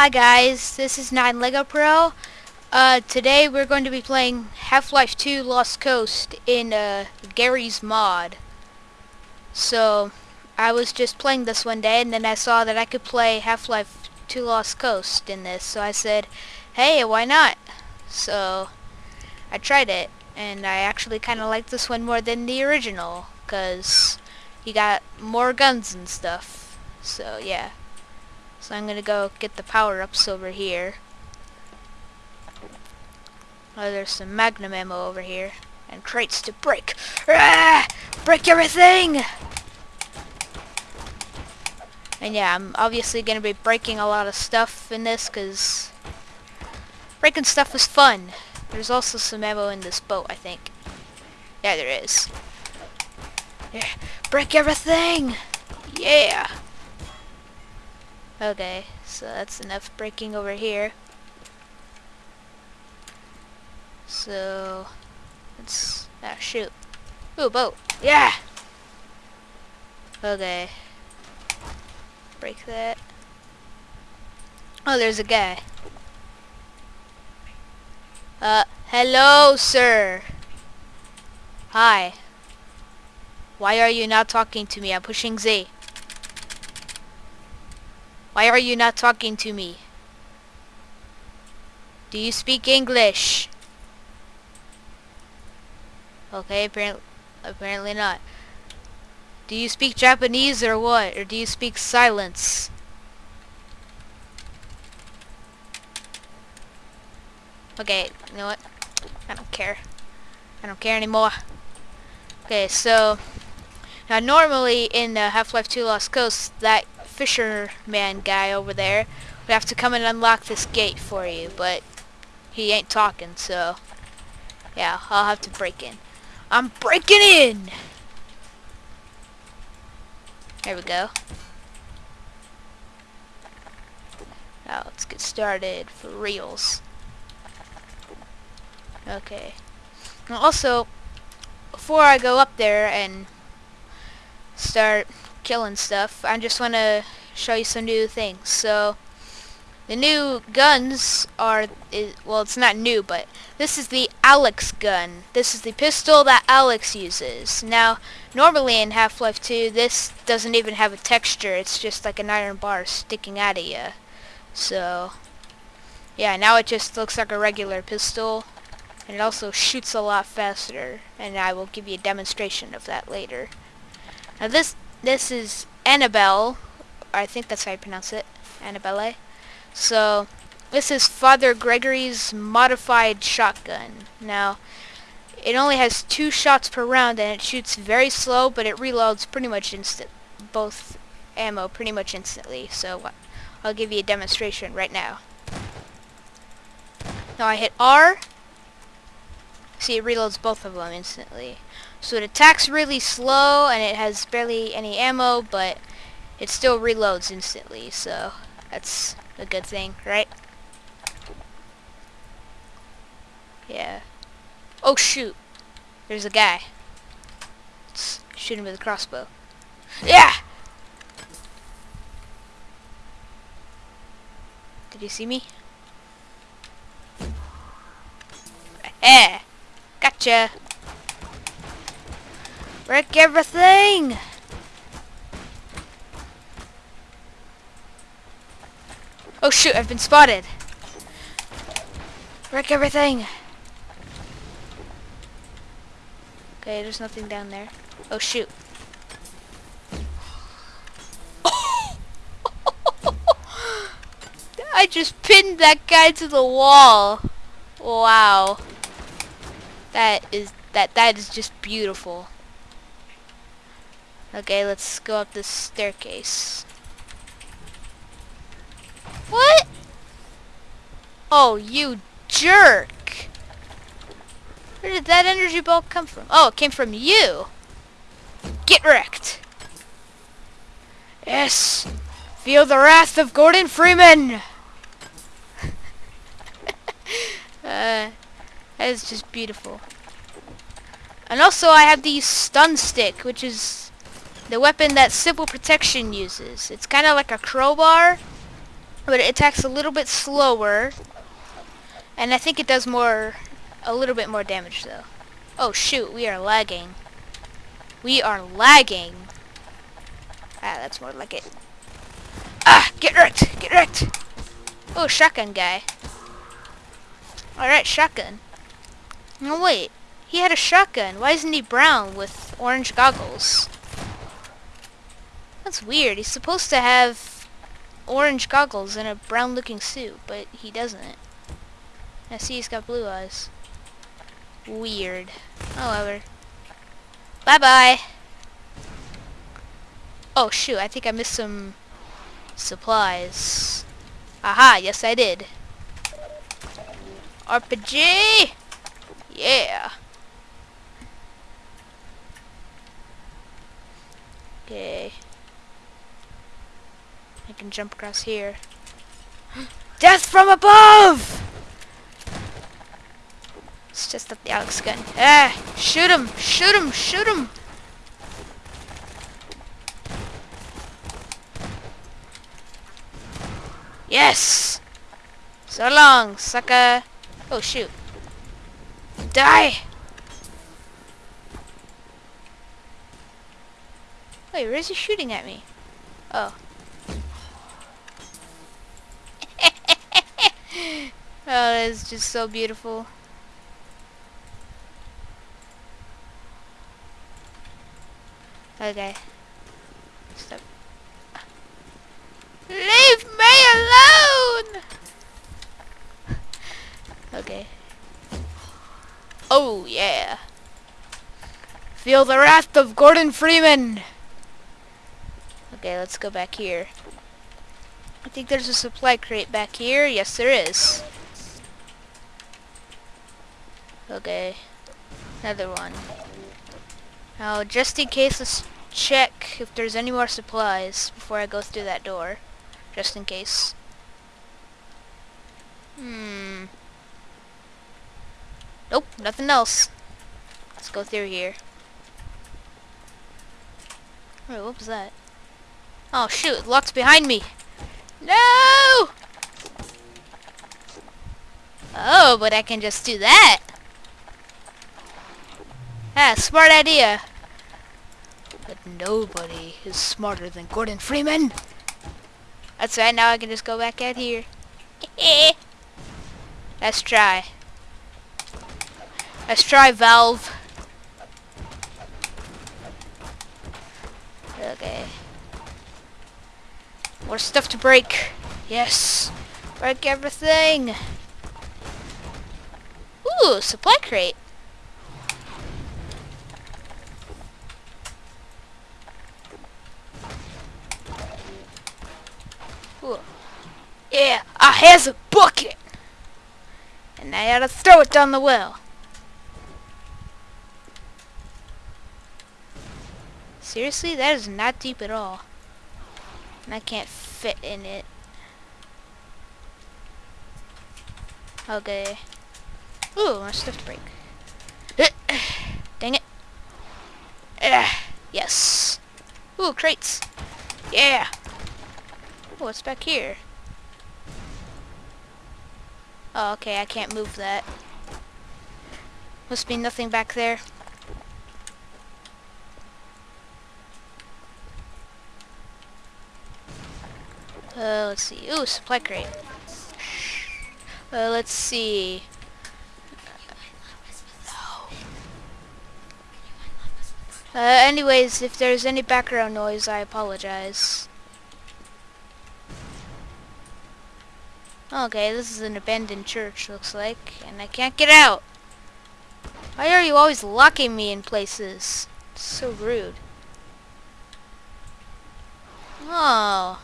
Hi guys, this is 9 Lego Pro. Uh, today we're going to be playing Half-Life 2 Lost Coast in uh, Garry's Mod. So, I was just playing this one day and then I saw that I could play Half-Life 2 Lost Coast in this. So I said, hey, why not? So, I tried it and I actually kind of like this one more than the original because you got more guns and stuff. So, yeah. So I'm gonna go get the power-ups over here. Oh, there's some magnum ammo over here. And crates to break. Ah! Break everything! And yeah, I'm obviously gonna be breaking a lot of stuff in this, because breaking stuff is fun. There's also some ammo in this boat, I think. Yeah, there is. Yeah. Break everything! Yeah! Okay, so that's enough breaking over here. So, let's, ah, shoot. Ooh, boat. Yeah! Okay. Break that. Oh, there's a guy. Uh, hello, sir. Hi. Why are you not talking to me? I'm pushing Z. Why are you not talking to me? Do you speak English? Okay, apparently, apparently not. Do you speak Japanese or what? Or do you speak silence? Okay, you know what? I don't care. I don't care anymore. Okay, so now normally in uh, Half-Life 2 Lost Coast, that fisherman guy over there would have to come and unlock this gate for you, but he ain't talking, so yeah, I'll have to break in. I'm breaking in! There we go. Now let's get started for reals. Okay. also, before I go up there and start killing stuff. I just want to show you some new things. So the new guns are, is, well it's not new, but this is the Alyx gun. This is the pistol that Alyx uses. Now normally in Half-Life 2 this doesn't even have a texture. It's just like an iron bar sticking out of you. So yeah, now it just looks like a regular pistol. And it also shoots a lot faster. And I will give you a demonstration of that later. Now this this is Annabelle. I think that's how you pronounce it. Annabelle. So, this is Father Gregory's modified shotgun. Now, it only has two shots per round and it shoots very slow, but it reloads pretty much instant. Both ammo pretty much instantly. So, uh, I'll give you a demonstration right now. Now I hit R. See, it reloads both of them instantly. So it attacks really slow and it has barely any ammo, but it still reloads instantly, so that's a good thing, right? Yeah. Oh shoot! There's a guy. Let's shoot him with a crossbow. Yeah! Did you see me? Eh! Gotcha! Wreck everything! Oh shoot, I've been spotted. Wreck everything! Okay, there's nothing down there. Oh shoot. I just pinned that guy to the wall. Wow. That is that that is just beautiful. Okay, let's go up this staircase. What? Oh, you jerk! Where did that energy ball come from? Oh, it came from you! Get wrecked! Yes! Feel the wrath of Gordon Freeman! uh, that is just beautiful. And also I have the stun stick, which is the weapon that Civil Protection uses. It's kind of like a crowbar, but it attacks a little bit slower. And I think it does more, a little bit more damage though. Oh shoot, we are lagging. We are lagging. Ah, that's more like it. Ah, get wrecked, get wrecked. Oh, shotgun guy. Alright, shotgun. No, wait. He had a shotgun. Why isn't he brown with orange goggles? That's weird. He's supposed to have orange goggles and a brown looking suit, but he doesn't. I see he's got blue eyes. Weird. Oh, However. Bye-bye. Oh shoot, I think I missed some supplies. Aha, yes I did. RPG! Yeah. Okay. I can jump across here. Death from above! It's just up the Alyx gun. Ah! Shoot him! Shoot him! Shoot him! Yes! So long, sucker! Oh shoot. Die! Wait, where is he shooting at me? Oh. Oh, that's just so beautiful. Okay. Stop. Leave me alone! okay. Oh, yeah. Feel the wrath of Gordon Freeman! Okay, let's go back here. I think there's a supply crate back here. Yes, there is. Okay. Another one. Now, just in case, let's check if there's any more supplies before I go through that door. Just in case. Hmm. Nope, nothing else. Let's go through here. Wait, what was that? Oh shoot, it locks behind me. No! Oh, but I can just do that. Ah, smart idea. But nobody is smarter than Gordon Freeman. That's right, now I can just go back out here. Let's try. Let's try Valve. Okay. More stuff to break. Yes. Break everything. Ooh, supply crate. Ooh. Has a bucket. And I gotta throw it down the well. Seriously, that is not deep at all. And I can't fit in it. Okay. Ooh, my stuff break. Dang it. yes. Ooh, crates. Yeah. Oh, what's back here? Oh, okay, I can't move that. Must be nothing back there. Uh, let's see. Ooh, supply crate. Uh, let's see. Uh, anyways, if there's any background noise, I apologize. Okay, this is an abandoned church, looks like, and I can't get out. Why are you always locking me in places? It's so rude. Oh.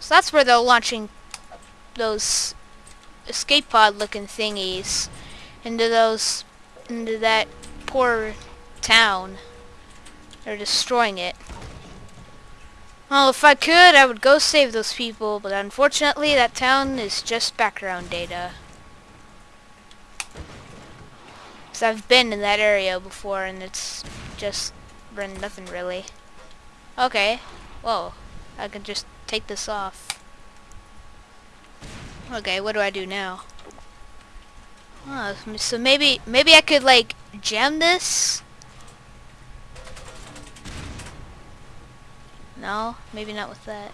So that's where they're launching those escape pod looking thingies into those into that poor town. They're destroying it. Well, if I could, I would go save those people, but unfortunately that town is just background data. Because I've been in that area before and it's just been nothing really. Okay. Whoa. I can just take this off. Okay, what do I do now? Oh, so maybe maybe I could like jam this? No, maybe not with that.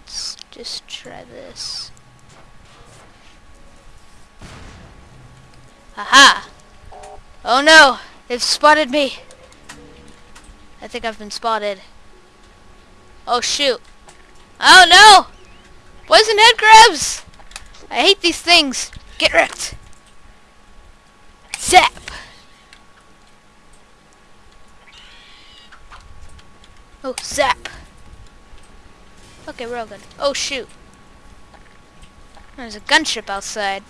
Let's just try this. Aha! Oh no! They've spotted me! I think I've been spotted. Oh shoot. Oh no! Poison head crabs! I hate these things. Get wrecked. Okay, we're all good. Oh shoot. There's a gunship outside.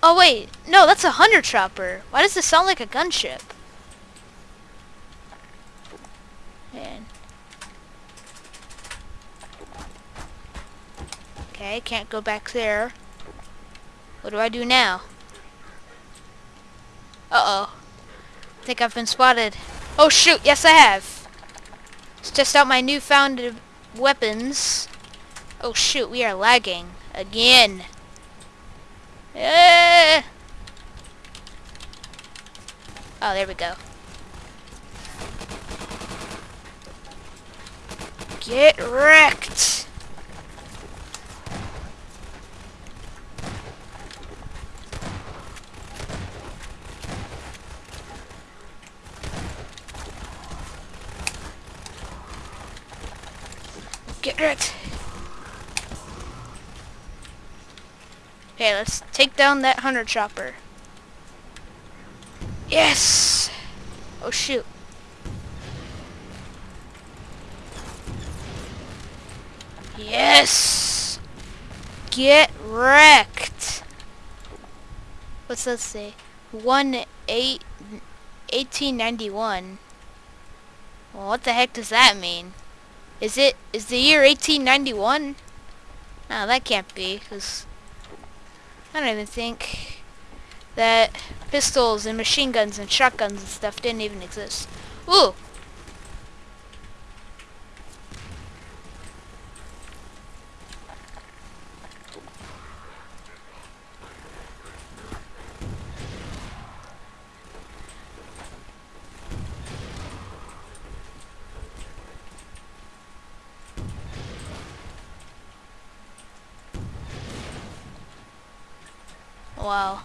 Oh wait, no, that's a hunter chopper. Why does this sound like a gunship? Man. Okay, can't go back there. What do I do now? Uh-oh. I think I've been spotted. Oh shoot, yes I have. Let's test out my newfound weapons. Oh shoot, we are lagging. Again. Eh. Oh, there we go. Get wrecked! Get wrecked! Okay, let's take down that hunter chopper. Yes! Oh shoot. Yes! Get wrecked! What's that say? 1 8 1891. Well, what the heck does that mean? Is it is the year 1891? No, that can't be, because I don't even think that pistols and machine guns and shotguns and stuff didn't even exist. Ooh! Wow.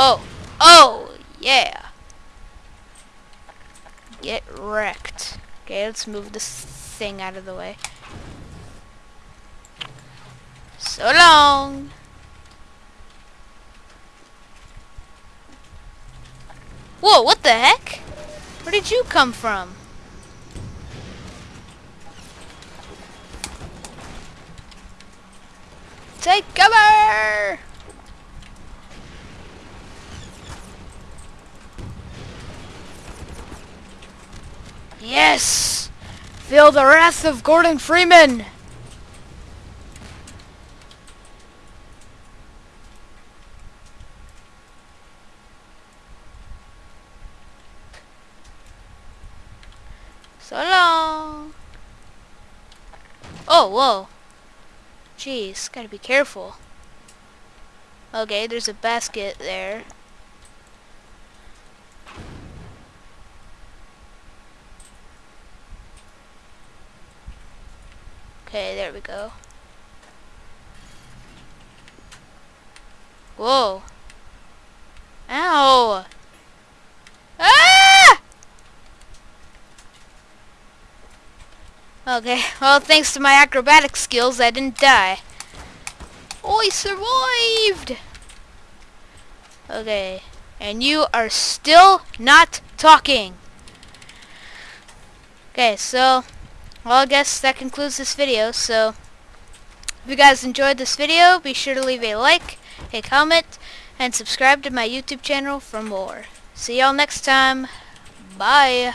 Oh. Oh, yeah. Get wrecked. Okay, let's move this thing out of the way. So long. Whoa, what the heck? Where did you come from? Take cover! Yes! Feel the wrath of Gordon Freeman! So long! Oh, whoa. Jeez, gotta be careful. Okay, there's a basket there. Okay, there we go. Whoa. Ow! Ah! Okay, well thanks to my acrobatic skills I didn't die. Oh, I survived! Okay, and you are still not talking. Okay, so, well I guess that concludes this video, so if you guys enjoyed this video, be sure to leave a like, a comment, and subscribe to my YouTube channel for more. See y'all next time. Bye.